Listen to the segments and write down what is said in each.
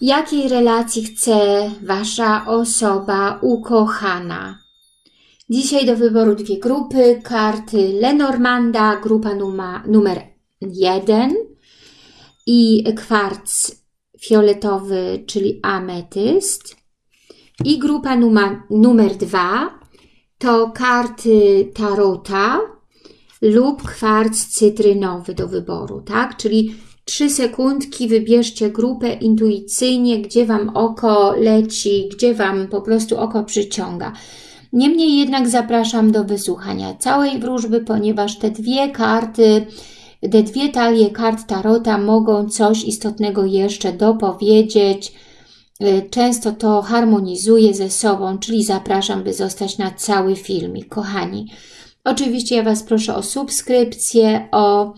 Jakiej relacji chce Wasza osoba ukochana? Dzisiaj do wyboru dwie grupy. Karty Lenormanda, grupa numa, numer jeden i kwarc fioletowy, czyli ametyst. I grupa numer, numer dwa to karty tarota lub kwarc cytrynowy do wyboru, tak? Czyli 3 sekundki, wybierzcie grupę intuicyjnie, gdzie Wam oko leci, gdzie Wam po prostu oko przyciąga. Niemniej jednak zapraszam do wysłuchania całej wróżby, ponieważ te dwie karty, te dwie talie kart Tarota mogą coś istotnego jeszcze dopowiedzieć. Y, często to harmonizuje ze sobą, czyli zapraszam, by zostać na cały filmik. Kochani, oczywiście ja Was proszę o subskrypcję, o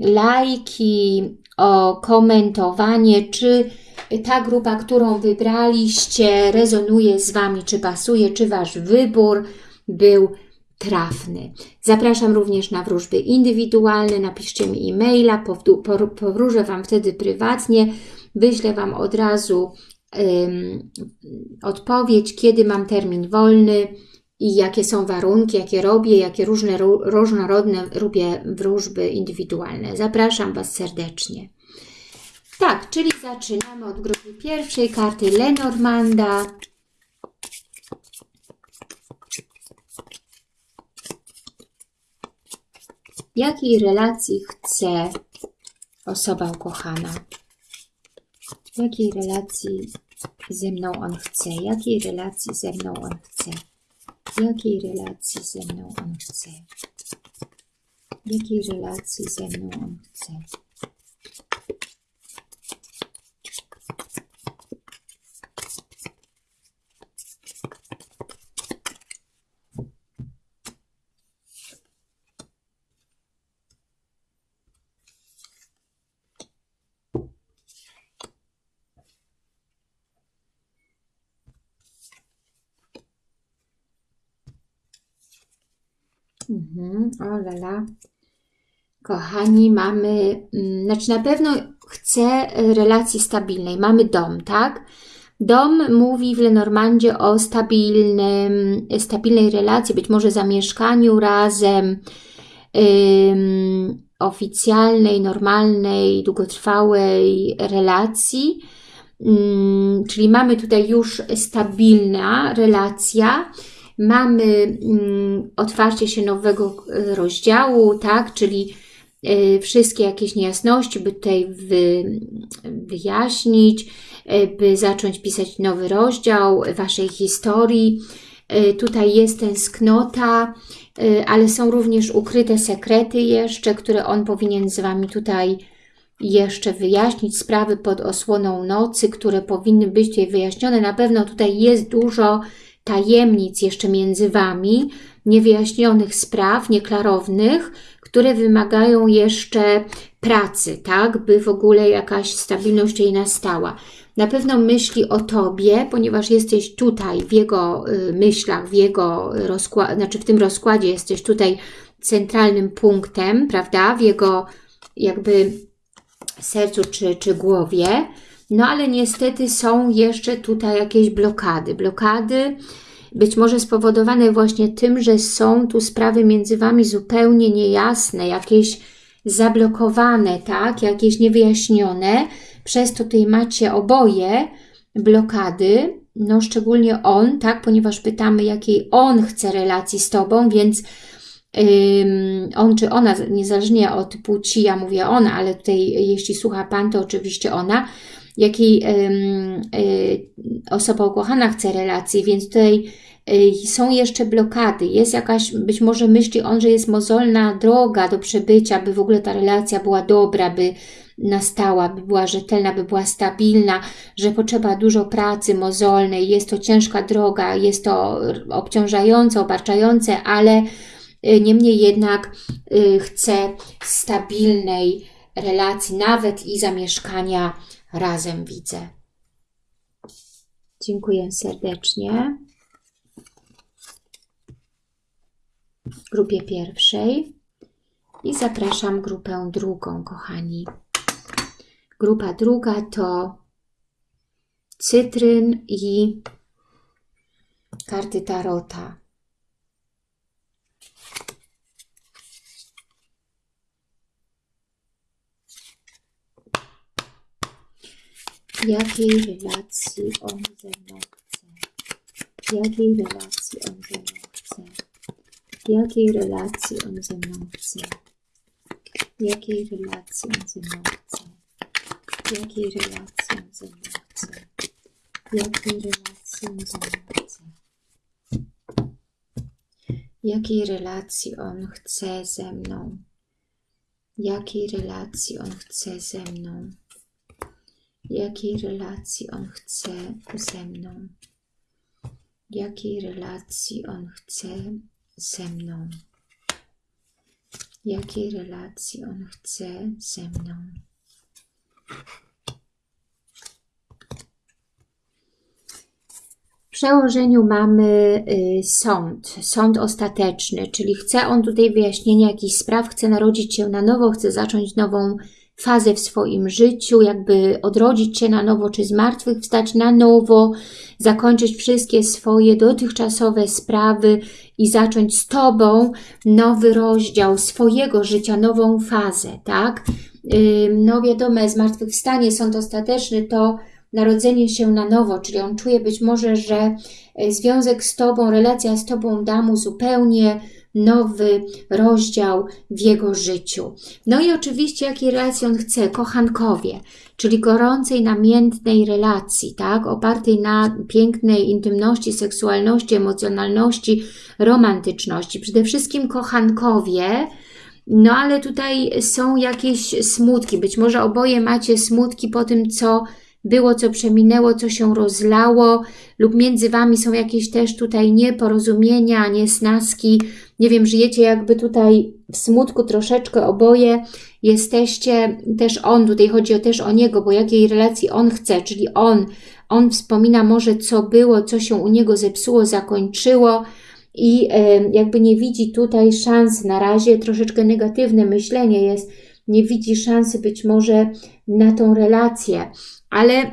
lajki, o komentowanie, czy ta grupa, którą wybraliście, rezonuje z Wami, czy pasuje, czy Wasz wybór był trafny. Zapraszam również na wróżby indywidualne, napiszcie mi e-maila, powróżę Wam wtedy prywatnie, wyślę Wam od razu um, odpowiedź, kiedy mam termin wolny, i jakie są warunki, jakie robię, jakie różne, różnorodne robię wróżby indywidualne. Zapraszam Was serdecznie. Tak, czyli zaczynamy od grupy pierwszej, karty Lenormanda. Jakiej relacji chce osoba ukochana? Jakiej relacji ze mną on chce? Jakiej relacji ze mną on chce? Jakiej relacji ze mną on chce? Jakiej relacji ze mną on chce? Mhm, o lala. Kochani, mamy, mm, znaczy na pewno chcę relacji stabilnej. Mamy dom, tak? Dom mówi w Lenormandzie o stabilnym, stabilnej relacji, być może zamieszkaniu razem, ym, oficjalnej, normalnej, długotrwałej relacji. Ym, czyli mamy tutaj już stabilna relacja, Mamy mm, otwarcie się nowego e, rozdziału, tak, czyli e, wszystkie jakieś niejasności, by tutaj wy, wyjaśnić, e, by zacząć pisać nowy rozdział Waszej historii. Tutaj jest tęsknota, ale są również ukryte sekrety jeszcze, które on powinien z Wami tutaj jeszcze wyjaśnić, sprawy pod osłoną nocy, które powinny być tutaj wyjaśnione. Na pewno tutaj jest dużo tajemnic jeszcze między Wami, niewyjaśnionych spraw, nieklarownych, które wymagają jeszcze pracy, tak, by w ogóle jakaś stabilność jej nastała. Na pewno myśli o Tobie, ponieważ jesteś tutaj w jego y, myślach, w jego rozkładzie, znaczy w tym rozkładzie jesteś tutaj centralnym punktem, prawda, w jego jakby sercu czy, czy głowie, no ale niestety są jeszcze tutaj jakieś blokady. Blokady być może spowodowane właśnie tym, że są tu sprawy między Wami zupełnie niejasne, jakieś zablokowane, tak, jakieś niewyjaśnione. Przez to tutaj macie oboje blokady, no szczególnie on, tak, ponieważ pytamy, jakiej on chce relacji z Tobą, więc on czy ona, niezależnie od płci, ja mówię ona, ale tutaj jeśli słucha Pan, to oczywiście ona, jakiej y, osoba ukochana chce relacji, więc tutaj y, są jeszcze blokady, jest jakaś, być może myśli on, że jest mozolna droga do przebycia, by w ogóle ta relacja była dobra, by nastała, by była rzetelna, by była stabilna, że potrzeba dużo pracy mozolnej, jest to ciężka droga, jest to obciążające, obarczające, ale niemniej jednak chce stabilnej relacji, nawet i zamieszkania razem widzę. Dziękuję serdecznie. Grupie pierwszej i zapraszam grupę drugą, kochani. Grupa druga to cytryn i karty tarota. Jakiej relacji on ze mną chce? Jakiej relacji on ze mną chce? Jakiej relacji on ze mną chce? Jakiej relacji on ze mną chce? Jakiej relacji on ze mną chce? Jakiej relacji on ze mną chce? Jakiej relacji on chce ze mną? Jakiej relacji on chce ze mną? Jakiej relacji on chce ze mną? Jakiej relacji on chce ze mną? Jakiej relacji on chce ze mną? W przełożeniu mamy y, sąd, sąd ostateczny, czyli chce on tutaj wyjaśnienia jakichś spraw, chce narodzić się na nowo, chce zacząć nową fazę w swoim życiu, jakby odrodzić się na nowo, czy z martwych wstać na nowo, zakończyć wszystkie swoje dotychczasowe sprawy i zacząć z Tobą nowy rozdział swojego życia, nową fazę, tak? No wiadomo, zmartwychwstanie, sąd ostateczny to narodzenie się na nowo, czyli on czuje być może, że e, związek z Tobą, relacja z Tobą da mu zupełnie nowy rozdział w jego życiu. No i oczywiście, jakiej relacji on chce? Kochankowie, czyli gorącej, namiętnej relacji, tak? Opartej na pięknej intymności, seksualności, emocjonalności, romantyczności. Przede wszystkim kochankowie, no ale tutaj są jakieś smutki. Być może oboje macie smutki po tym, co było, co przeminęło, co się rozlało lub między Wami są jakieś też tutaj nieporozumienia, niesnaski. Nie wiem, żyjecie jakby tutaj w smutku troszeczkę oboje. Jesteście też on, tutaj chodzi o, też o niego, bo jakiej relacji on chce, czyli on. On wspomina może co było, co się u niego zepsuło, zakończyło i jakby nie widzi tutaj szans na razie, troszeczkę negatywne myślenie jest, nie widzi szansy być może na tą relację ale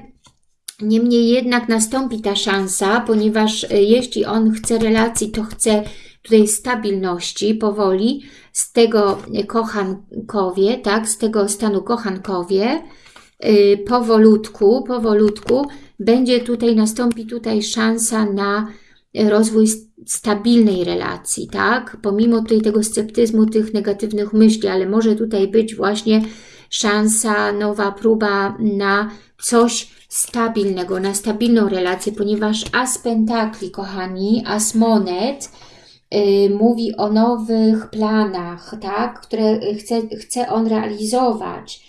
niemniej jednak nastąpi ta szansa, ponieważ e, jeśli on chce relacji, to chce tutaj stabilności powoli z tego kochankowie, tak, z tego stanu kochankowie, yy, powolutku, powolutku będzie tutaj, nastąpi tutaj szansa na rozwój stabilnej relacji, tak, pomimo tutaj tego sceptyzmu, tych negatywnych myśli, ale może tutaj być właśnie szansa, nowa próba na coś stabilnego, na stabilną relację, ponieważ As Pentakli, kochani, As Monet mówi o nowych planach, tak, które chce, chce on realizować,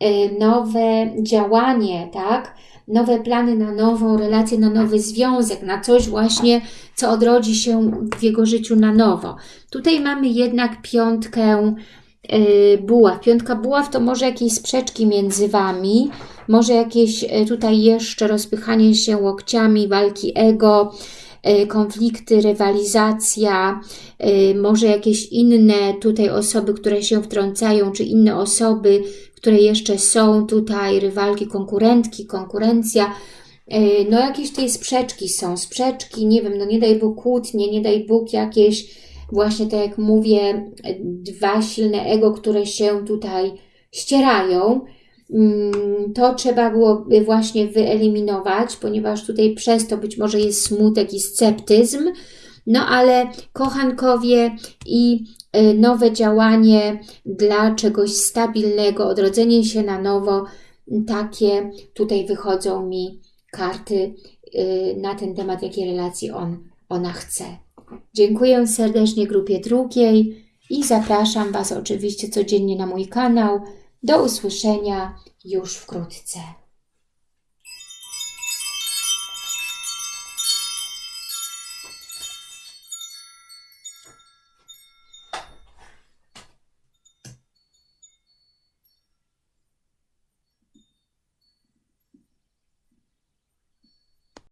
yy, nowe działanie, tak, nowe plany na nową relację, na nowy związek, na coś właśnie, co odrodzi się w jego życiu na nowo. Tutaj mamy jednak piątkę buław. Piątka buław to może jakieś sprzeczki między Wami, może jakieś e, tutaj jeszcze rozpychanie się łokciami, walki ego, e, konflikty, rywalizacja, e, może jakieś inne tutaj osoby, które się wtrącają, czy inne osoby, które jeszcze są tutaj, rywalki, konkurentki, konkurencja, no jakieś tutaj sprzeczki są, sprzeczki, nie wiem, no nie daj Bóg kłótnie, nie daj Bóg jakieś właśnie tak jak mówię, dwa silne ego, które się tutaj ścierają, Mm, to trzeba byłoby właśnie wyeliminować, ponieważ tutaj przez to być może jest smutek i sceptyzm, no ale kochankowie i y, nowe działanie dla czegoś stabilnego, odrodzenie się na nowo, takie tutaj wychodzą mi karty y, na ten temat, jakiej relacji on, ona chce. Dziękuję serdecznie grupie drugiej i zapraszam Was oczywiście codziennie na mój kanał, do usłyszenia już wkrótce.